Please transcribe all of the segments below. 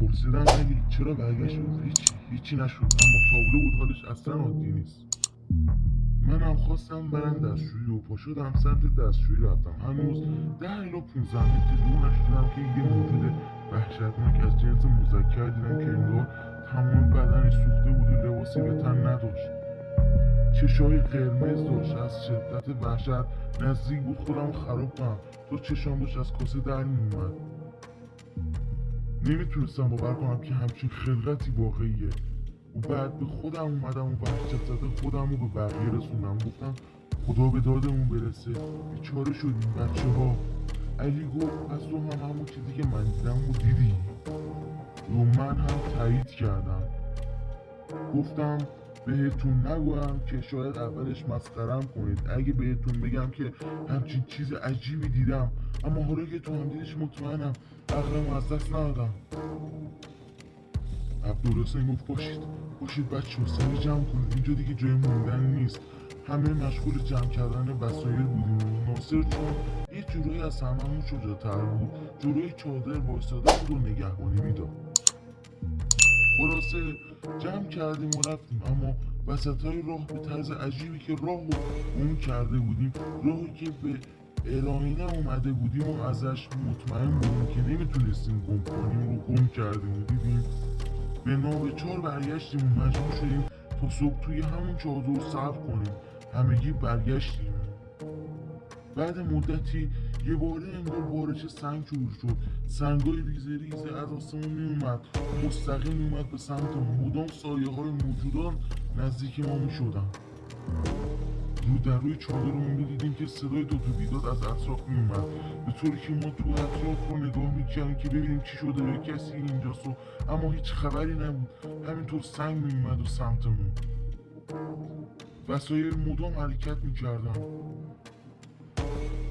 پرسیدم علی چرا برگشت گفت هیچی هیچی نشد. اما تابلو بود حالش اصلا عادی نیست. منم خواستم برم دستشویی و پا شدم سمت دستشویی رفتم. هنوز ده الا 15 متر دور نشدم که یه موجود وحشتناک از جنس مذکر دیدم که انگار تمام بدنش سوخته بود و لباسی به تن نداشت. چشای قرمز داشت. از شدت وحشت نزدیک بود. خودم خراب کنم. تو چشام داشت از کاسه در میومد نمی‌تونستم باور کنم که همچین خلقتی واقعیه. و بعد به خودم اومدم و وحشت زده خودم رو به بقیه رسوندم. گفتم خدا به دادمون برسه. بیچاره شدیم بچه ها علی گفت از تو هم همون چیزی که من دیدم و دیدی. و من هم تایید کردم. گفتم بهتون نگویم که شاید اولش مسخرم کنید. اگه بهتون بگم که همچین چیز عجیبی دیدم اما حالا که تو هم دیدش مطمئنم عقلم از دست ندادم. عبدالحسین گفت باشید باشید بچه سری جمع کنید. اینجا دیگه جای موندن نیست. همه مشغول جمع کردن وسایل بودیم. ناصر چون یه جورایی از هممون شجاعتر بود. جلوی چادر وایستاده بود و نگهبانی می‌داد. خلاصه جمع کردیم و رفتیم. اما وسط های راه به طرز عجیبی که راه رو گم کرده بودیم راهی که به الاینه اومده بودیم و ازش مطمئن بودیم که نمی‌تونستیم گم کنیم رو گم کردیم و دیدیم به ناوچار برگشتیم و مجبور شدیم تا صبح توی همون چادر صبر کنیم. همگی برگشتیم. بعد مدتی یه باره انگار بارش سنگ شروع شد. سنگای ریزه ریزه از آسمون میومد مستقیم میومد به سمت مدام سایه های موجودان نزدیک ما می‌شدن. رو در روی چادرمون می‌دیدیم که صدای دو تو بیداد از اطراف میومد به طوری که ما تو اطراف رو نگاه می‌کردیم که ببینیم چی شده یا کسی اینجاست و اما هیچ خبری نبود. همینطور سنگ میومد و سمتمون. وسایل مدام حرکت می‌کردن.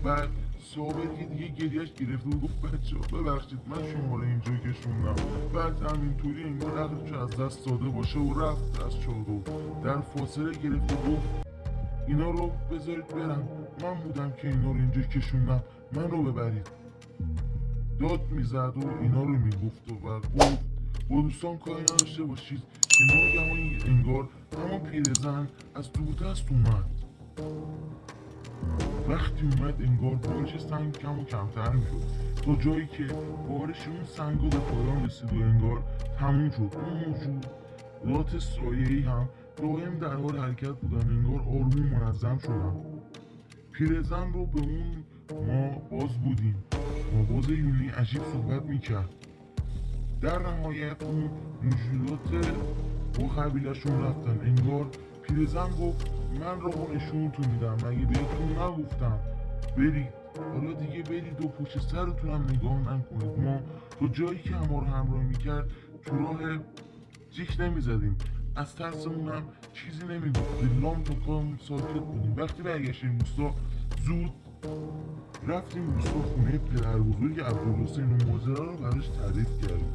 بعد صابر که دیگه گریهش گرفته و گفت بچه ببخشید من شما رو اینجا کشوندم بعد همینطوری انگار عقلش از دست داده باشه و رفت از چادر. در فاصله گرفت و گفت اینا رو بذارید برم. من بودم که اینا رو اینجا کشوندم من رو ببرید. داد می‌زد و اینا رو می‌گفت و گفت با دوستان کاری نداشته باشید که ناگهان انگار همون پیرزن از دست اومد. وقتی اومد انگار بارش سنگ کم و کمتر می‌شد تا جایی که بارش اون سنگ به پایان رسید و انگار تموم شد. اون موجودات سایه ای هم دائم در حال حرکت بودن. انگار آروم منظم شدن. پیرزن رو به اون ما باز بودیم. با باز یونی عجیب صحبت می‌کرد. در نهایت اون موجودات با قبیلشون رفتن. انگار پیرزن گفت من نشونتون میدم. مگه بهتون نگفتم؟ برید. حالا دیگه برید و پشت سرتون هم نگاه نکنید. ما تا جایی که ما رو همراه می‌کرد تو راه جیک نمی‌زدیم. از ترسمون هم چیزی نمی‌گفت. لام تا کام ساکت بودیم. وقتی برگشتیم روستا زود رفتیم روستا خونه پدر بزرگ عبدالحسین و ماجرا رو براش تعریف کردیم.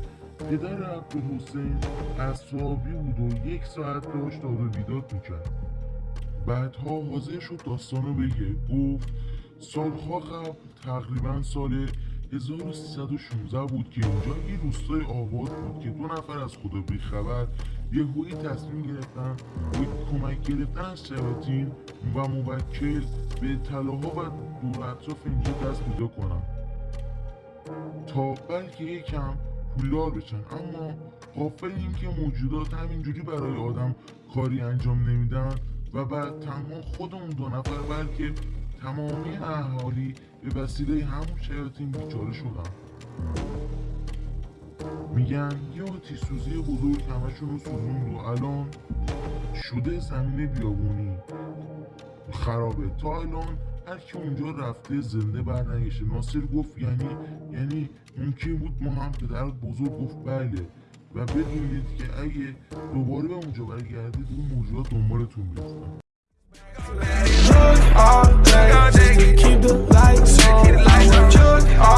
پدر عبدالحسین اصابی بود و یک ساعت داشت داد و بیداد می‌کرد. بعدها حاضر شد داستانو بگه گفت. سالها قبل تقریبا سال 1316 بود که اینجا یه روستای آباد بود که دو نفر از خدا بیخبر یهویی تصمیم گرفتن به کمک گرفتن از شیاطین و موکل به طلاها و دور اطراف اینجا دست پیدا کنن. تا بلکه یکم پولدار بشن. اما قافل این که موجودات همینجوری برای آدم کاری انجام نمیدن و بعد تنها خودمون دو نفر بلکه تمامی اهالی به وسیله همون شیاطین بیچاره شدن. میگن یه آتیش سوزی بزرگ همشون رو سوزون و الان شده زمین بیابونی. خرابه. تا الان هر کی اونجا رفته زنده برنگشه ناصر گفت یعنی یعنی ممکن بود ما هم پدر بزرگ گفت بله. و بدونید که اگه دوباره به اونجا برگردید اون موجودات دنبالتون to keep the lights on.